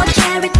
for charity.